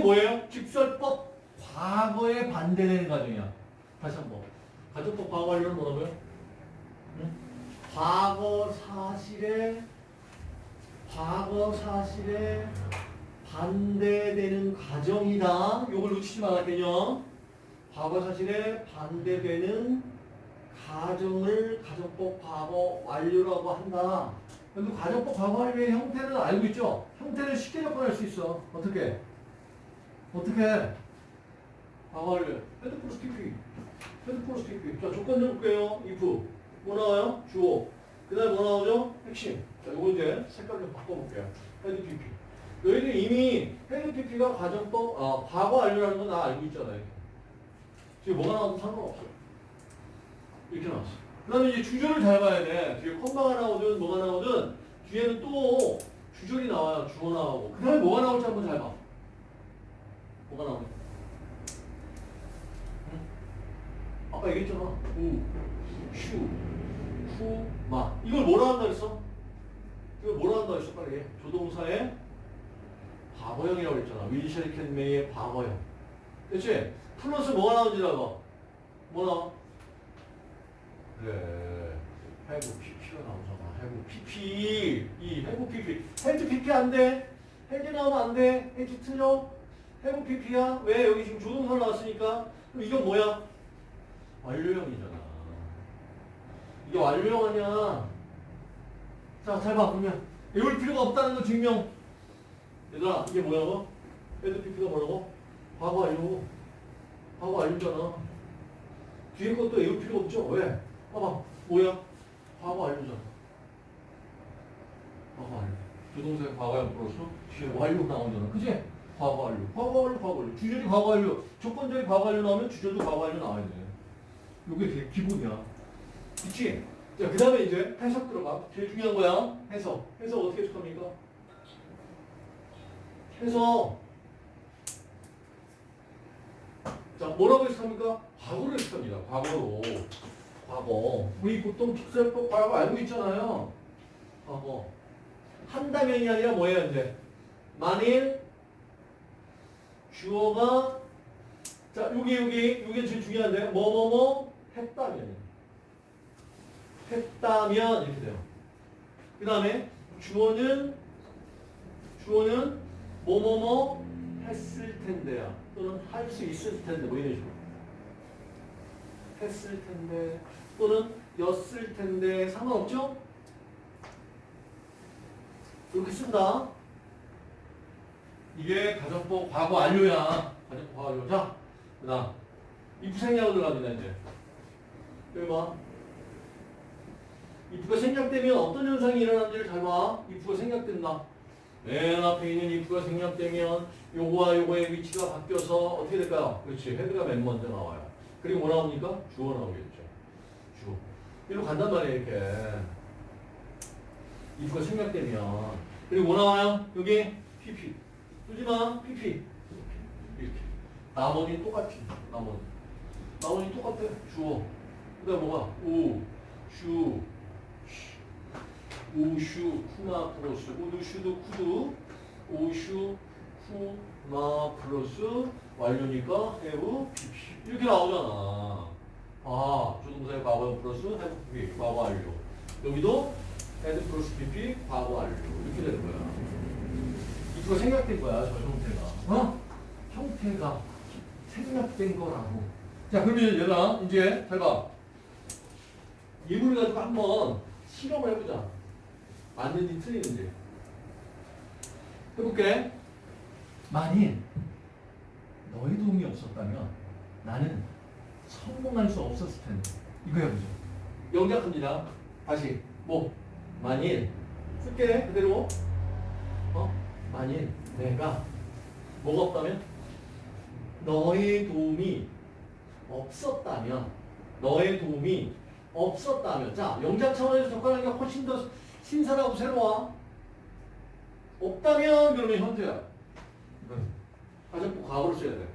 이거 뭐예요? 직설법 과거에 반대되는 과정이야. 다시 한 번. 가정법 과거 완료는 뭐라고요? 응? 과거 사실에 과거 사실에 반대되는 과정이다. 요걸 놓치지 말아 개념. 과거 사실에 반대되는 가정을 가정법 과거 완료라고 한다. 여기 가정법 과거 완료의 형태는 알고 있죠? 형태를 쉽게 접근할 수 있어. 어떻게? 어떻게? 완료. had 플러스 PP. had 플러스 PP. 자, 조건 좀 볼게요. if. 뭐 나와요? 주어. 그 다음에 뭐 나오죠? 핵심. 자, 요거 이제 색깔 좀 바꿔볼게요. had PP. 너희들 이미 had PP가 가정법, 아, 과거 완료라는 건 다 알고 있잖아요. 지금 뭐가 나와도 상관없어요. 이렇게 나왔어. 그 다음에 이제 주절을 잘 봐야 돼. 뒤에 컴마가 나오든 뭐가 나오든 뒤에는 또 주절이 나와요. 주어 나오고. 그 다음에 뭐가 나올지 한번 잘 봐. 뭐가 나오냐. 응? 아까 얘기했잖아. 우, 슈, 후, 마. 이걸 뭐라 한다 그랬어? 이걸 뭐라 한다 그랬어? 빨리 해. 조동사의 과거형이라고 했잖아. 윌셔리 캔메이의 과거형. 그치? 플러스 뭐가 나오는지 알아. 뭐 나와? 그래. 해부 PP가 나오잖아. 해부 PP. 이 해부 PP. 해주 PP 안 돼. 해주 나오면 안 돼. 해주 틀려. 해부 PP야. 왜? 여기 지금 조동사 나왔으니까. 그럼 이건 뭐야? 완료형이잖아. 이게 완료형 아니야. 자, 잘 봐. 그러면 외울 필요가 없다는 거 증명. 얘들아, 이게 뭐냐고? 해주 PP가 뭐라고? 과거 완료. 과거 완료잖아. 뒤에 것도 외울 필요 없죠? 왜? 봐봐. 뭐야? 과거 완료잖아. 과거 완료. 조동사의 과거형 플러스 뒤에 완료 나오잖아. 그지? 과거 완료. 과거 완료, 과거 완료. 주절이 과거 완료. 조건절이 과거 완료 나오면 주절도 과거 완료 나와야 돼. 되게 기본이야. 그치? 자, 그 다음에 이제 해석 들어가. 제일 중요한 거야. 해석. 해석 어떻게 해석합니까? 해석. 자, 뭐라고 해석합니까? 과거로 해석합니다. 과거로. 과거. 우리 보통 픽셀법 과거 알고 있잖아요. 과거. 한다면이 아니라 뭐예요, 이제? 만일 주어가 자, 여기 여기 여기 제일 중요한데 뭐뭐뭐 했다면 했다면 이렇게 돼요. 그 다음에 주어는 주어는 뭐뭐뭐 했을 텐데야 또는 할 수 있을 텐데 뭐 이런 식으로 했을 텐데 또는 였을 텐데 상관없죠? 이렇게 쓴다. 이게 가정법 과거 완료야. 가정법 과거 완료. 자, 그 다음. if 생략으로 들어갑니다, 이제. 여기 봐. if가 생략되면 어떤 현상이 일어나는지를 잘 봐. if가 생략된다. 맨 앞에 있는 if가 생략되면 요거와 요거의 위치가 바뀌어서 어떻게 될까요? 그렇지. 헤드가 맨 먼저 나와요. 그리고 뭐 나옵니까? 주어 나오겠죠. 주어. 이리로 간단 말이에요, 이렇게. if가 생략되면. 그리고 뭐 나와요? 여기 pp. 마. pp. 이렇게. 나머지 똑같지. 나머지. 나머지 똑같아. 주어. 그 다음 뭐가? 우, 슈, 우슈쿠마 플러스. would, should, could. 우슈쿠마 플러스. 완료니까 해우, pp. 이렇게 나오잖아. 아, 조동사의 과거 플러스 have pp. 과거 완료. 여기도 had 플러스 pp. 과거 완료. 이렇게 되는 거야. 이거 생략된 거야, 저 형태가. 어? 형태가 생략된 거라고. 자, 그러면 얘들아, 이제 잘 봐. 이걸 가지고 한번 실험을 해보자. 맞는지 틀리는지. 해볼게. 만일 너의 도움이 없었다면 나는 성공할 수 없었을 텐데. 이거 해보죠. 영작합니다. 다시. 뭐? 만일. 쓸게. 그대로. 어? 만일 내가 뭐가 없다면? 너의 도움이 없었다면 너의 도움이 없었다면 자 영작 차원에서 접근하는 게 훨씬 더 신선하고 새로워. 없다면 그러면 현재야. 가정부 과거를 써야 돼.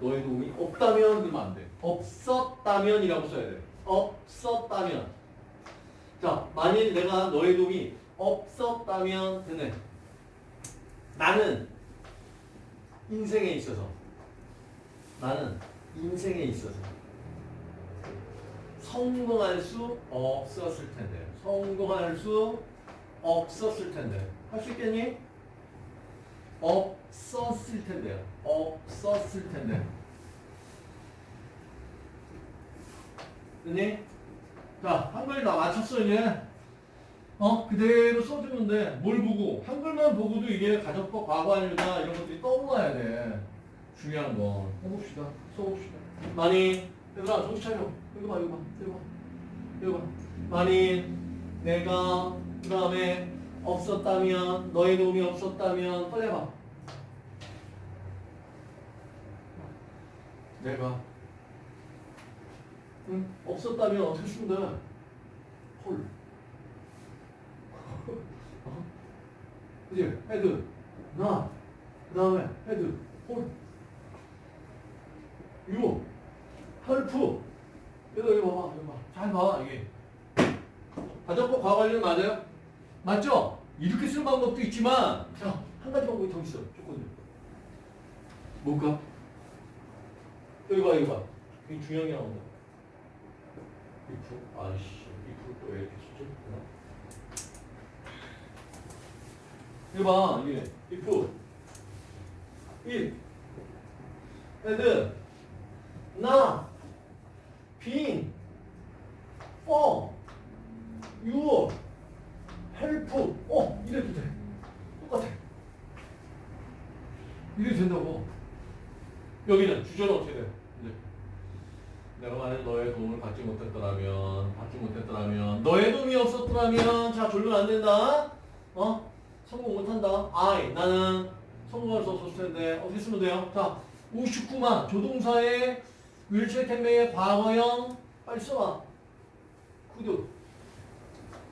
너의 도움이 없다면 그러면 안돼. 없었다면 이라고 써야 돼. 없었다면. 자 만일 내가 너의 도움이 없었다면 되네 나는 인생에 있어서 나는 인생에 있어서 성공할 수 없었을 텐데 성공할 수 없었을 텐데 할 수 있겠니? 없었을 텐데요. 없었을 텐데. 됐니? 자, 한글 나 맞췄어, 이제. 어? 그대로 써주는데, 뭘 보고? 한글만 보고도 이게 가정법 과거완료다, 이런 것들이 떠올라야 돼. 중요한 건. 해봅시다. 써봅시다. 많이, 얘들아, 정신 차려. 이거 봐, 이거 봐, 이거 봐. 이거 봐. 많이, 내가, 그 다음에, 없었다면, 너의 도움이 없었다면, 빨리 해봐. 내가 응? 없었다면 어떻게 쓰면 돼? 홀. 어? 그지? 헤드. 나. 그 다음에 헤드. 홀. 유. 헬프. 이거 이거 봐봐. 이거 봐. 잘 봐. 이게. 가정법 과거완료 맞아요? 맞죠? 이렇게 쓰는 방법도 있지만 자, 한 가지 방법이 더 있어. 조건들. 뭘까? 여기 봐, 여기 봐. 굉장히 중요한 게 나온다. if, 아이씨, if 또왜 이렇게 쓰지? 여기 봐, 이게 if, if, had, 나, being, for, you, help, 어, 이래도 돼. 똑같아. 이래도 된다고. 여기는 주저는 어떻게 돼? 이제 내가 만약 너의 도움을 받지 못했더라면, 받지 못했더라면, 너의 도움이 없었더라면, 자 졸면 안 된다. 어? 성공 못한다. I 나는 성공할 수 없었을 텐데 어떻게 쓰면 돼요? 자 59만 조동사의 윌체 텐메의 과거형 빨리 써봐. 구두.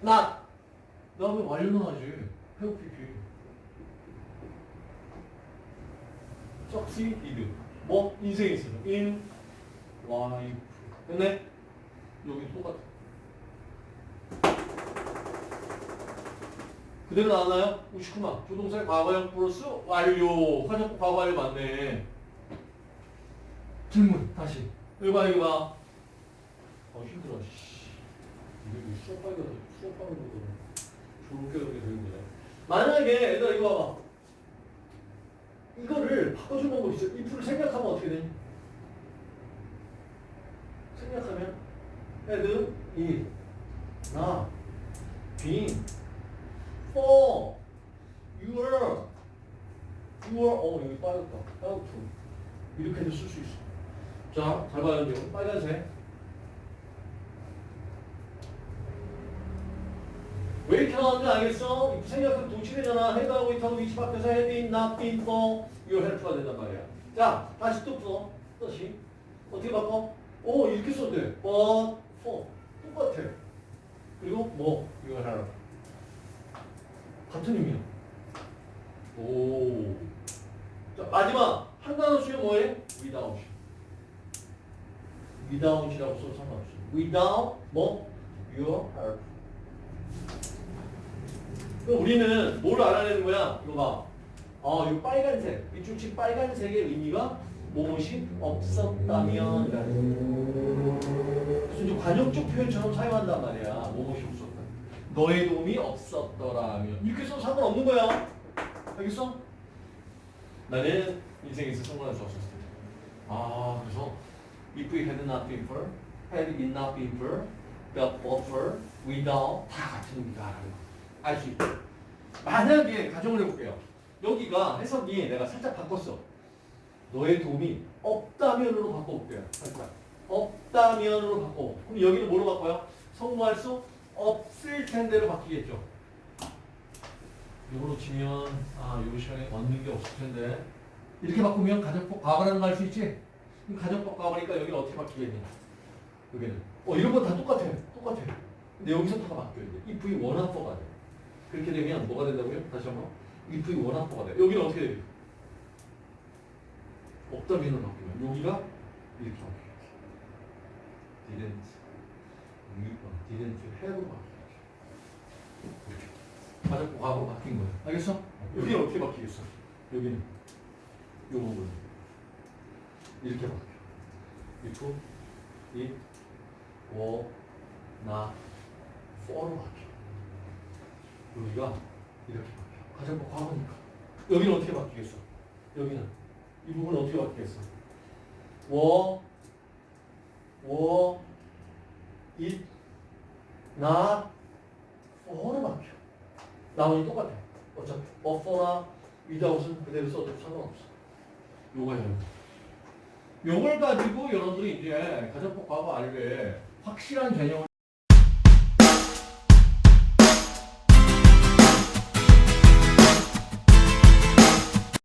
not. 나왜 완료는 하지? 회복 PP. succeeded. 뭐? 인생에 있어요. in life. 됐네? 여기 똑같아. 그대로 나왔나요? 59만. 조동사의 과거형 플러스 완료. 화장품 과거 완료 맞네. 질문, 다시. 이거 봐, 이거 봐. 어, 힘들어, 씨. 이게 뭐 수업 하기가 수업 하는 거거든. 저렇게 저렇게 되는 거네. 만약에, 얘들아, 이거 봐봐. 이거를 바꿔주는 방법이 있어요. if를 생략하면 어떻게 되니? 생략하면 is, not, been, for, your, your, 어 여기 빠졌다. how to 이렇게도 쓸 수 있어. 자, 잘 봐요. 이제 빨간색. 왜 이렇게 나왔는지 알겠어? 생략하면 도치되잖아. head하고 it하고 위치 바뀌어서 been, not, been, for, your help가 된단 말이야. 자, 다시 또 풀어. 다시. 어떻게 바꿔? 오, 이렇게 써도 돼. but, for. 똑같아. 그리고 뭐? your help. 같은 의미야. 오. 자, 마지막. 한 단어 수요 뭐해? without. without이라고 써도 상관없어. without, 뭐? your help. 그럼 우리는 뭘 알아내는 거야? 이거 봐. 아, 이 빨간색. 이쪽치 빨간색의 의미가 무엇이 없었다면. 그래서 이제 관용적 표현처럼 사용한단 말이야. 무엇이 없었다. 너의 도움이 없었더라면. 이렇게 써도 상관없는 거야. 알겠어? 나는 인생에서 수 없었을 때. 아, 그래서 if we had not been for, had it not been for, but but for, without 다 같은 의미가 알수 있다. 만약에 가정을 해볼게요. 여기가 해석이 내가 살짝 바꿨어. 너의 도움이 없다면으로 바꿔볼게요. 살짝. 없다면으로 바꿔. 그럼 여기는 뭐로 바꿔요? 성공할 수 없을 텐데로 바뀌겠죠. 이걸로 치면 아, 요 시간에 얻는 게 없을 텐데. 이렇게 바꾸면 가정법 과거라는 걸알수 있지? 그럼 가정법 과거니까 여기는 어떻게 바뀌겠니? 여기는. 어, 이런 건 다 똑같아. 똑같아. 근데 여기서부터가 바뀌어야 돼. if이 원합어가 돼. 그렇게 되면 뭐가 된다고요? 다시 한 번. if이 원합어가 돼. 여기는 어떻게 돼요? 없다면으로 바뀌면 여기가 이렇게 바뀌겠지. didn't, didn't have로 바뀌겠지. 맞았고 과거로 바뀐 거야. 알겠어? 여기는 어떻게 바뀌겠어? 여기는 요 부분 이렇게 바뀌어. if, it, were, not, for로 바뀌어. 여기가 이렇게 바뀌어. 가정법 과거니까. 여기는 어떻게 바뀌겠어? 여기는 이 부분은 어떻게 바뀌겠어? were, were, it, not, for로 바뀌어. 나머지 똑같아. 어차피 어퍼나 위다웃은 그대로 써도 상관없어. 요거예요. 요걸 가지고 여러분들이 이제 가정법 과거 알게 확실한 개념을